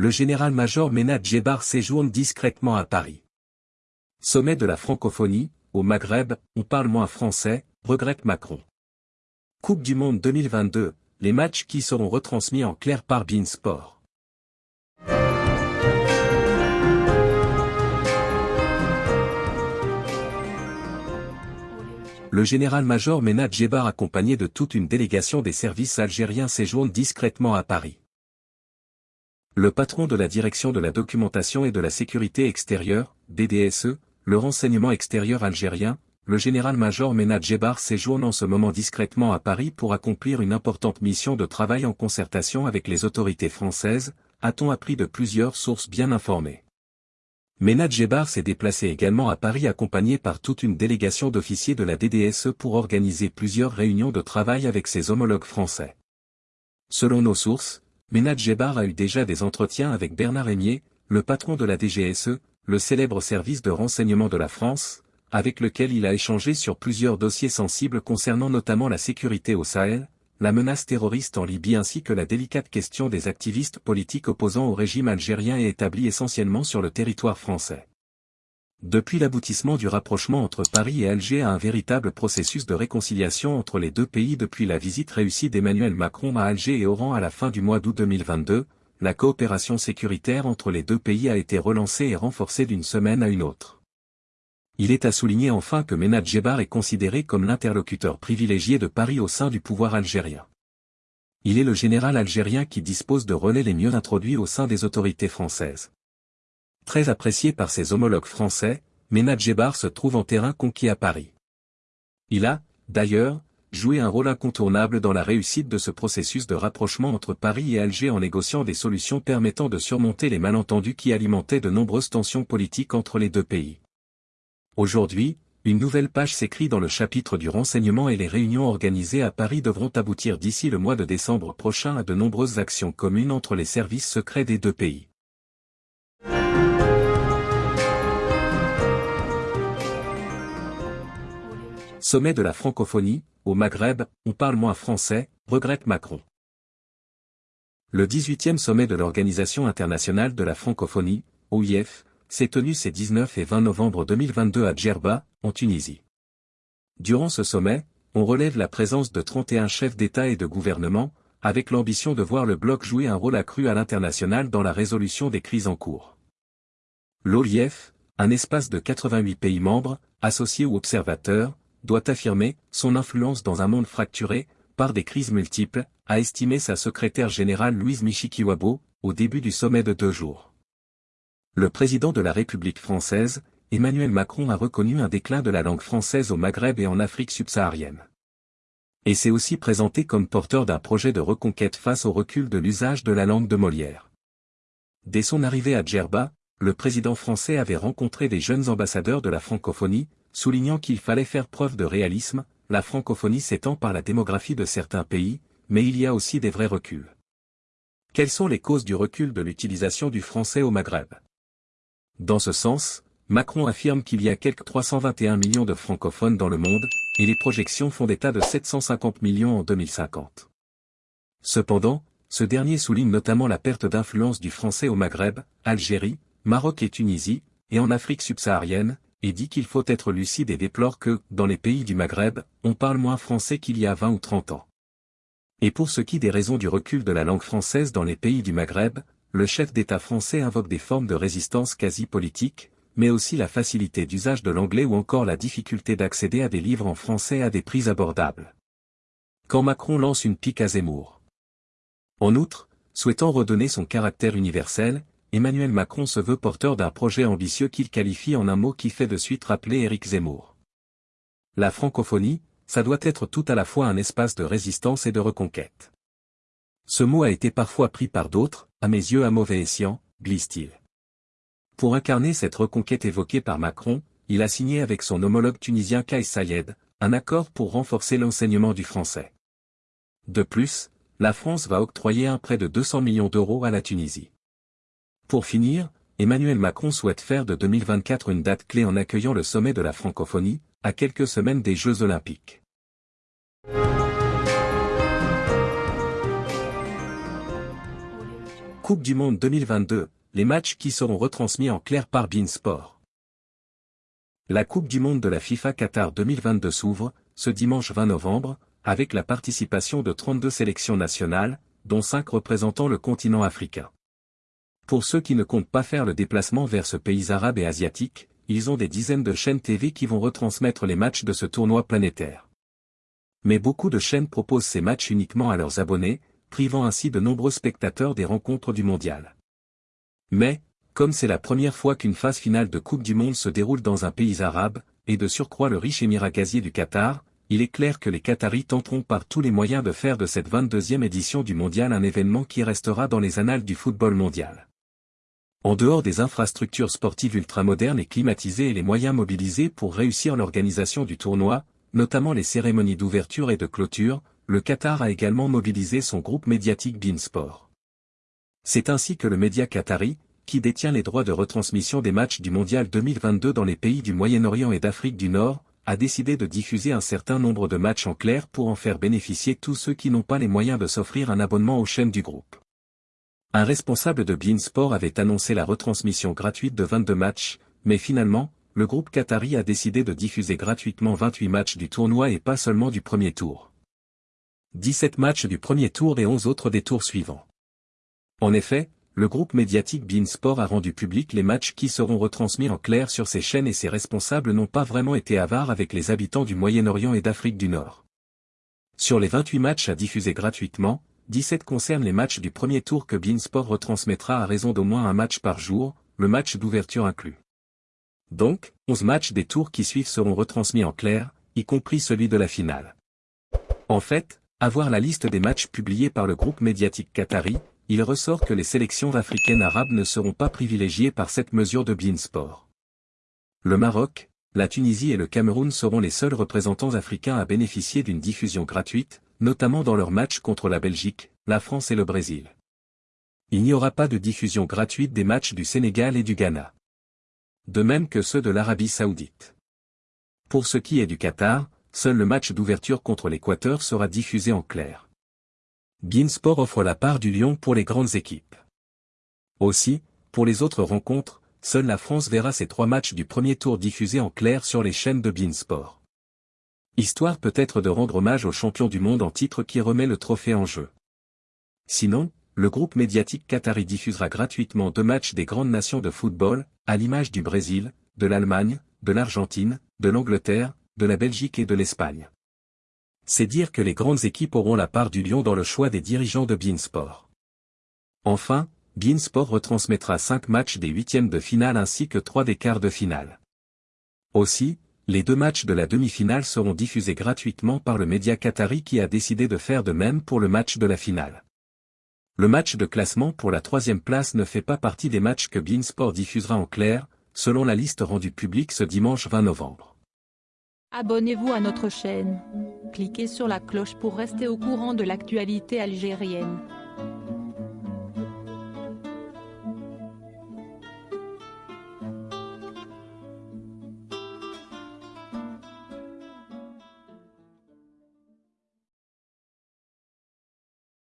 le général-major Ménad Djebar séjourne discrètement à Paris. Sommet de la francophonie, au Maghreb, on parle moins français, regrette Macron. Coupe du Monde 2022, les matchs qui seront retransmis en clair par Bein Sport. Le général-major Ménad Djebar accompagné de toute une délégation des services algériens séjourne discrètement à Paris. Le patron de la direction de la documentation et de la sécurité extérieure, DDSE, le renseignement extérieur algérien, le général-major Ménad Djebar séjourne en ce moment discrètement à Paris pour accomplir une importante mission de travail en concertation avec les autorités françaises, a-t-on appris de plusieurs sources bien informées. Ménad Djebar s'est déplacé également à Paris accompagné par toute une délégation d'officiers de la DDSE pour organiser plusieurs réunions de travail avec ses homologues français. Selon nos sources, Ménad Djebar a eu déjà des entretiens avec Bernard Rémier, le patron de la DGSE, le célèbre service de renseignement de la France, avec lequel il a échangé sur plusieurs dossiers sensibles concernant notamment la sécurité au Sahel, la menace terroriste en Libye ainsi que la délicate question des activistes politiques opposant au régime algérien et établis essentiellement sur le territoire français. Depuis l'aboutissement du rapprochement entre Paris et Alger à un véritable processus de réconciliation entre les deux pays depuis la visite réussie d'Emmanuel Macron à Alger et Oran à la fin du mois d'août 2022, la coopération sécuritaire entre les deux pays a été relancée et renforcée d'une semaine à une autre. Il est à souligner enfin que Ménad Djebar est considéré comme l'interlocuteur privilégié de Paris au sein du pouvoir algérien. Il est le général algérien qui dispose de relais les mieux introduits au sein des autorités françaises. Très apprécié par ses homologues français, Ménad Djebar se trouve en terrain conquis à Paris. Il a, d'ailleurs, joué un rôle incontournable dans la réussite de ce processus de rapprochement entre Paris et Alger en négociant des solutions permettant de surmonter les malentendus qui alimentaient de nombreuses tensions politiques entre les deux pays. Aujourd'hui, une nouvelle page s'écrit dans le chapitre du renseignement et les réunions organisées à Paris devront aboutir d'ici le mois de décembre prochain à de nombreuses actions communes entre les services secrets des deux pays. Sommet de la francophonie, au Maghreb, on parle moins français, regrette Macron. Le 18e sommet de l'Organisation internationale de la francophonie, OIF, s'est tenu ces 19 et 20 novembre 2022 à Djerba, en Tunisie. Durant ce sommet, on relève la présence de 31 chefs d'État et de gouvernement, avec l'ambition de voir le bloc jouer un rôle accru à l'international dans la résolution des crises en cours. L'OIF, un espace de 88 pays membres, associés ou observateurs, doit affirmer son influence dans un monde fracturé, par des crises multiples, a estimé sa secrétaire générale Louise Michikiwabo, au début du sommet de deux jours le président de la République française, Emmanuel Macron a reconnu un déclin de la langue française au Maghreb et en Afrique subsaharienne. Et s'est aussi présenté comme porteur d'un projet de reconquête face au recul de l'usage de la langue de Molière. Dès son arrivée à Djerba, le président français avait rencontré des jeunes ambassadeurs de la francophonie, soulignant qu'il fallait faire preuve de réalisme, la francophonie s'étend par la démographie de certains pays, mais il y a aussi des vrais reculs. Quelles sont les causes du recul de l'utilisation du français au Maghreb? Dans ce sens, Macron affirme qu'il y a quelques 321 millions de francophones dans le monde, et les projections font état de 750 millions en 2050. Cependant, ce dernier souligne notamment la perte d'influence du français au Maghreb, Algérie, Maroc et Tunisie, et en Afrique subsaharienne, et dit qu'il faut être lucide et déplore que, dans les pays du Maghreb, on parle moins français qu'il y a 20 ou 30 ans. Et pour ce qui des raisons du recul de la langue française dans les pays du Maghreb, le chef d'État français invoque des formes de résistance quasi politique, mais aussi la facilité d'usage de l'anglais ou encore la difficulté d'accéder à des livres en français à des prix abordables. Quand Macron lance une pique à Zemmour. En outre, souhaitant redonner son caractère universel, Emmanuel Macron se veut porteur d'un projet ambitieux qu'il qualifie en un mot qui fait de suite rappeler Éric Zemmour. La francophonie, ça doit être tout à la fois un espace de résistance et de reconquête. Ce mot a été parfois pris par d'autres, à mes yeux à mauvais escient, glisse-t-il. Pour incarner cette reconquête évoquée par Macron, il a signé avec son homologue tunisien Kais Sayed, un accord pour renforcer l'enseignement du français. De plus, la France va octroyer un prêt de 200 millions d'euros à la Tunisie. Pour finir, Emmanuel Macron souhaite faire de 2024 une date clé en accueillant le sommet de la francophonie, à quelques semaines des Jeux olympiques. Coupe du Monde 2022, les matchs qui seront retransmis en clair par Beansport. La Coupe du Monde de la FIFA Qatar 2022 s'ouvre, ce dimanche 20 novembre, avec la participation de 32 sélections nationales, dont 5 représentant le continent africain. Pour ceux qui ne comptent pas faire le déplacement vers ce pays arabe et asiatique, ils ont des dizaines de chaînes TV qui vont retransmettre les matchs de ce tournoi planétaire. Mais beaucoup de chaînes proposent ces matchs uniquement à leurs abonnés, privant ainsi de nombreux spectateurs des rencontres du mondial. Mais, comme c'est la première fois qu'une phase finale de Coupe du Monde se déroule dans un pays arabe, et de surcroît le riche émirat gazier du Qatar, il est clair que les Qataris tenteront par tous les moyens de faire de cette 22e édition du mondial un événement qui restera dans les annales du football mondial. En dehors des infrastructures sportives ultramodernes et climatisées et les moyens mobilisés pour réussir l'organisation du tournoi, notamment les cérémonies d'ouverture et de clôture, le Qatar a également mobilisé son groupe médiatique Beansport. C'est ainsi que le média qatari, qui détient les droits de retransmission des matchs du Mondial 2022 dans les pays du Moyen-Orient et d'Afrique du Nord, a décidé de diffuser un certain nombre de matchs en clair pour en faire bénéficier tous ceux qui n'ont pas les moyens de s'offrir un abonnement aux chaînes du groupe. Un responsable de Beansport avait annoncé la retransmission gratuite de 22 matchs, mais finalement, le groupe Qatari a décidé de diffuser gratuitement 28 matchs du tournoi et pas seulement du premier tour. 17 matchs du premier tour et 11 autres des tours suivants. En effet, le groupe médiatique Beansport a rendu public les matchs qui seront retransmis en clair sur ses chaînes et ses responsables n'ont pas vraiment été avares avec les habitants du Moyen-Orient et d'Afrique du Nord. Sur les 28 matchs à diffuser gratuitement, 17 concernent les matchs du premier tour que Beansport retransmettra à raison d'au moins un match par jour, le match d'ouverture inclus. Donc, 11 matchs des tours qui suivent seront retransmis en clair, y compris celui de la finale. En fait, avoir la liste des matchs publiés par le groupe médiatique qatari, il ressort que les sélections africaines arabes ne seront pas privilégiées par cette mesure de Beansport. Le Maroc, la Tunisie et le Cameroun seront les seuls représentants africains à bénéficier d'une diffusion gratuite, notamment dans leurs matchs contre la Belgique, la France et le Brésil. Il n'y aura pas de diffusion gratuite des matchs du Sénégal et du Ghana. De même que ceux de l'Arabie saoudite. Pour ce qui est du Qatar, seul le match d'ouverture contre l'Équateur sera diffusé en clair. Beansport offre la part du lion pour les grandes équipes. Aussi, pour les autres rencontres, seule la France verra ses trois matchs du premier tour diffusés en clair sur les chaînes de Beansport. Histoire peut-être de rendre hommage au champion du monde en titre qui remet le trophée en jeu. Sinon, le groupe médiatique Qatari diffusera gratuitement deux matchs des grandes nations de football, à l'image du Brésil, de l'Allemagne, de l'Argentine, de l'Angleterre, de la Belgique et de l'Espagne c'est dire que les grandes équipes auront la part du lion dans le choix des dirigeants de Beansport. Enfin, Beansport retransmettra 5 matchs des huitièmes de finale ainsi que 3 des quarts de finale. Aussi, les deux matchs de la demi-finale seront diffusés gratuitement par le média qatari qui a décidé de faire de même pour le match de la finale. Le match de classement pour la troisième place ne fait pas partie des matchs que Beansport diffusera en clair, selon la liste rendue publique ce dimanche 20 novembre. Abonnez-vous à notre chaîne. Cliquez sur la cloche pour rester au courant de l'actualité algérienne.